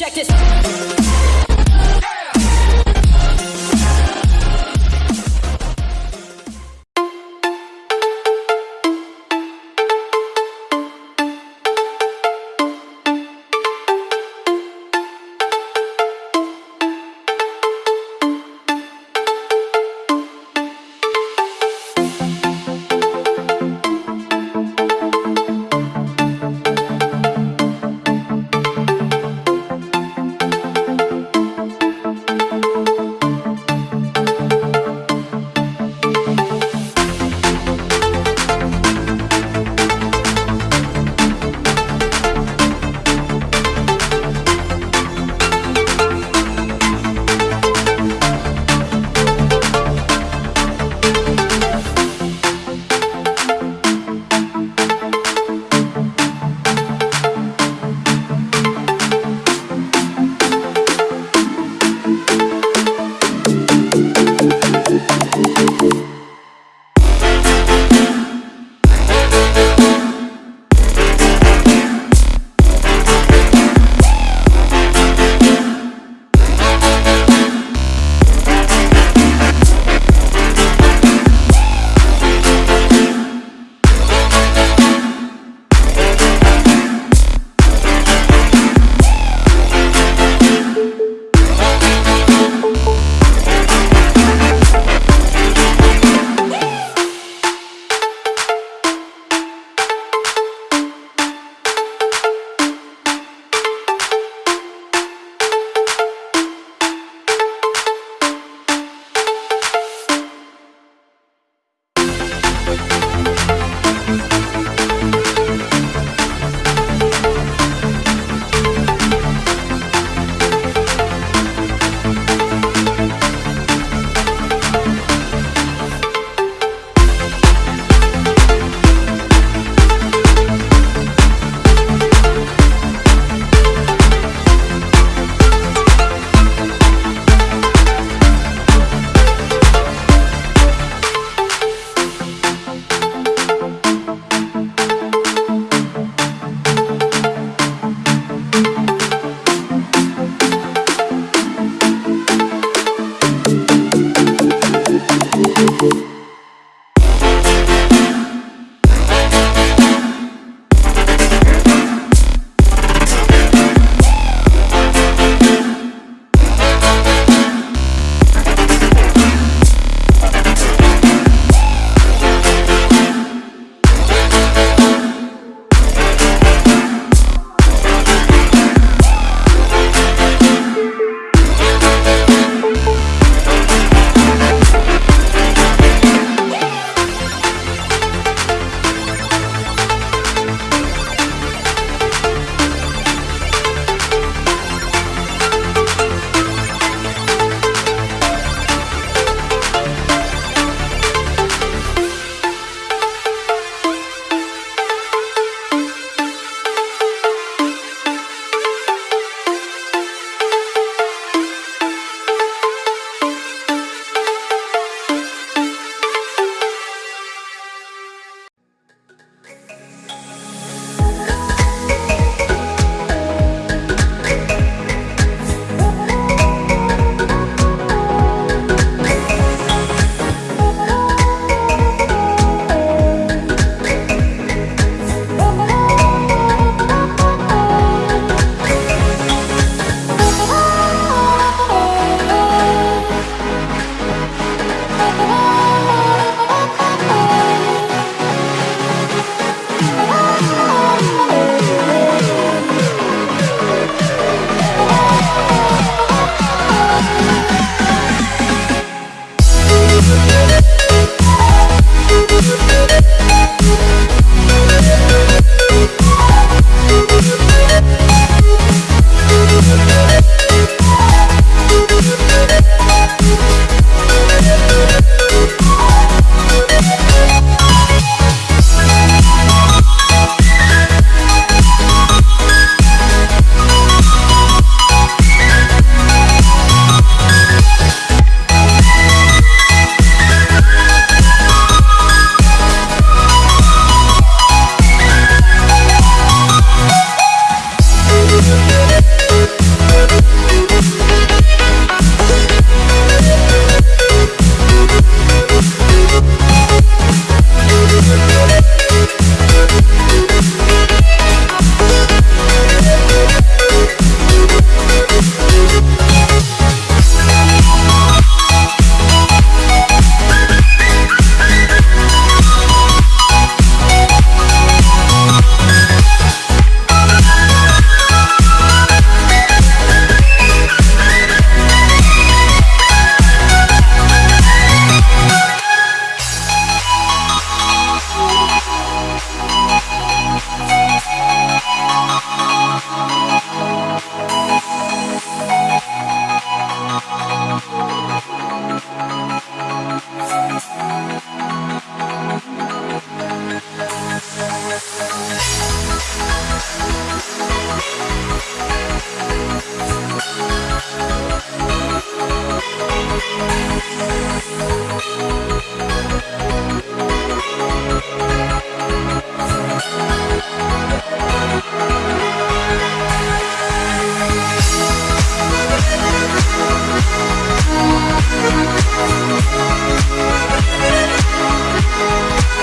Check this. We'll be right back.